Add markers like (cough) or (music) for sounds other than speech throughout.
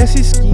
Essa skin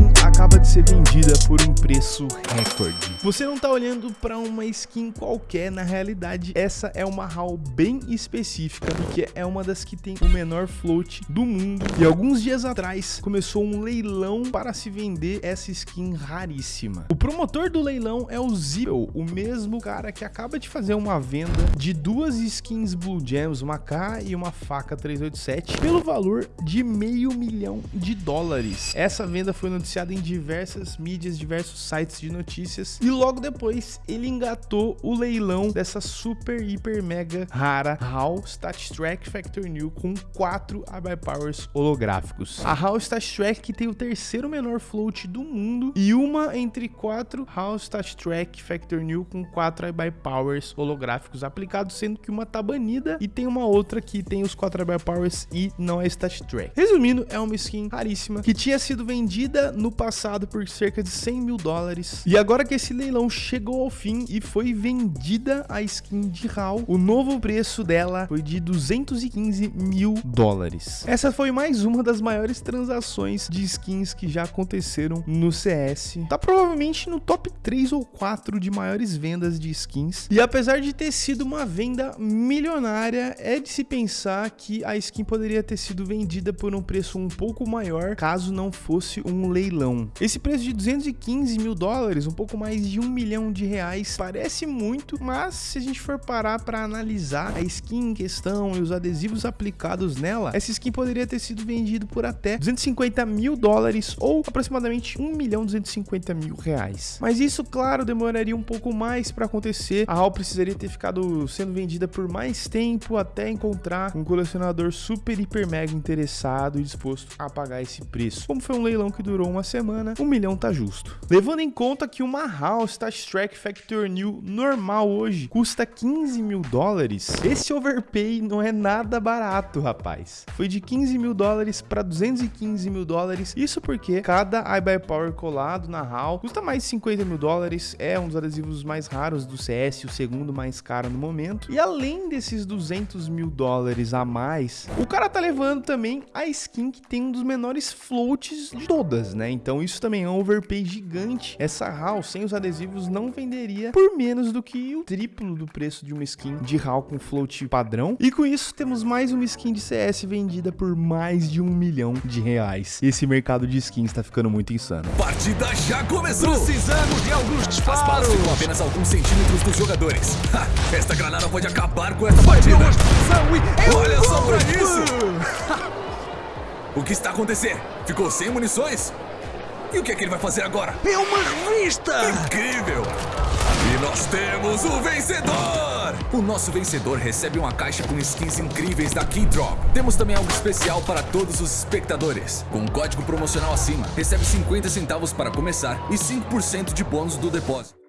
por um preço recorde. Você não tá olhando para uma skin qualquer, na realidade essa é uma HAL bem específica, porque é uma das que tem o menor float do mundo. E alguns dias atrás começou um leilão para se vender essa skin raríssima. O promotor do leilão é o Zipple, o mesmo cara que acaba de fazer uma venda de duas skins Blue Gems, uma K e uma faca 387, pelo valor de meio milhão de dólares. Essa venda foi noticiada em diversas mídias, diversos sites de notícias e logo depois ele engatou o leilão dessa super, hiper, mega rara HAL Stat Track Factor New com quatro iBuy Powers holográficos. A HAL Stat Track que tem o terceiro menor float do mundo e uma entre quatro HAL Stat Track Factor New com quatro iBuy Powers holográficos aplicados, sendo que uma tá banida e tem uma outra que tem os quatro iBuy Powers e não é Stat Track. Resumindo, é uma skin raríssima que tinha sido vendida no passado por cerca de 100 mil dólares e agora que esse leilão chegou ao fim e foi vendida a skin de HAL, o novo preço dela foi de 215 mil dólares. Essa foi mais uma das maiores transações de skins que já aconteceram no CS. Tá provavelmente no top 3 ou 4 de maiores vendas de skins. E apesar de ter sido uma venda milionária, é de se pensar que a skin poderia ter sido vendida por um preço um pouco maior caso não fosse um leilão. Esse preço de 215 mil dólares, um pouco mais de um milhão de reais, parece muito, mas se a gente for parar para analisar a skin em questão e os adesivos aplicados nela, essa skin poderia ter sido vendido por até 250 mil dólares ou aproximadamente 1 milhão 250 mil reais. Mas isso, claro, demoraria um pouco mais para acontecer. A HAL precisaria ter ficado sendo vendida por mais tempo até encontrar um colecionador super, hiper, mega interessado e disposto a pagar esse preço. Como foi um leilão que durou uma semana, um milhão tá justo. Levando em conta que uma HAL Stat Track Factor New normal hoje custa 15 mil dólares, esse overpay não é nada barato, rapaz. Foi de 15 mil dólares para 215 mil dólares, isso porque cada iBuy Power colado na HAL custa mais de 50 mil dólares, é um dos adesivos mais raros do CS, o segundo mais caro no momento. E além desses 200 mil dólares a mais, o cara tá levando também a skin que tem um dos menores floats de todas, né? Então isso também é um overpay gigante. Essa HAL sem os adesivos não venderia por menos do que o triplo do preço de uma skin de HAL com float padrão. E com isso temos mais uma skin de CS vendida por mais de um milhão de reais. Esse mercado de skins tá ficando muito insano. Partida já começou! Precisamos de alguns As balas disparos. ficam apenas alguns centímetros dos jogadores. Ha, esta granada pode acabar com essa partida. Olha só pra isso! (laughs) O que está acontecendo? Ficou sem munições? E o que é que ele vai fazer agora? É uma revista. Incrível! E nós temos o vencedor! O nosso vencedor recebe uma caixa com skins incríveis da Keydrop. Temos também algo especial para todos os espectadores. Com um código promocional acima, recebe 50 centavos para começar e 5% de bônus do depósito.